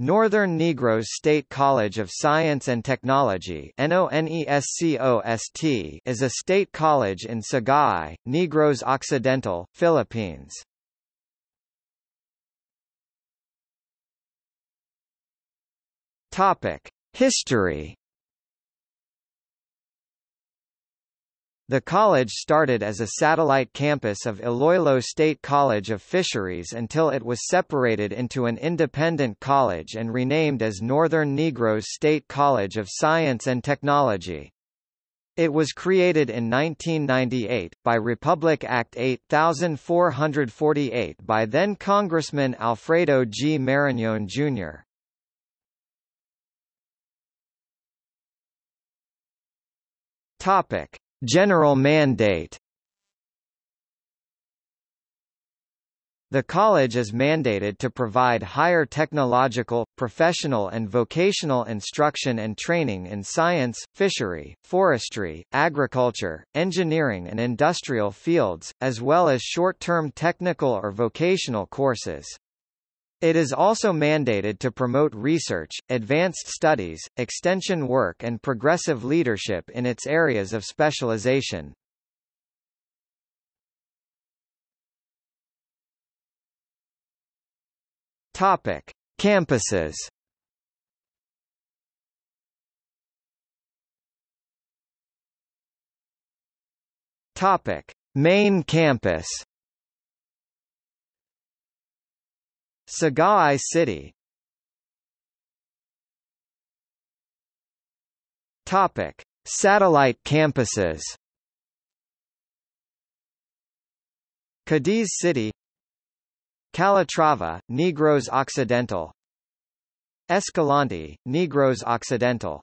Northern Negros State College of Science and Technology is a state college in Sagay, Negros Occidental, Philippines. History The college started as a satellite campus of Iloilo State College of Fisheries until it was separated into an independent college and renamed as Northern Negros State College of Science and Technology. It was created in 1998, by Republic Act 8448 by then Congressman Alfredo G. Marañón Jr. Topic. General mandate The college is mandated to provide higher technological, professional and vocational instruction and training in science, fishery, forestry, agriculture, engineering and industrial fields, as well as short-term technical or vocational courses. It is also mandated to promote research, advanced studies, extension work and progressive leadership in its areas of specialization. Topic: Campuses. Topic: Main campus. Sagay City. Topic: Satellite campuses. Cadiz City. Calatrava, Negros Occidental. Escalante, Negros Occidental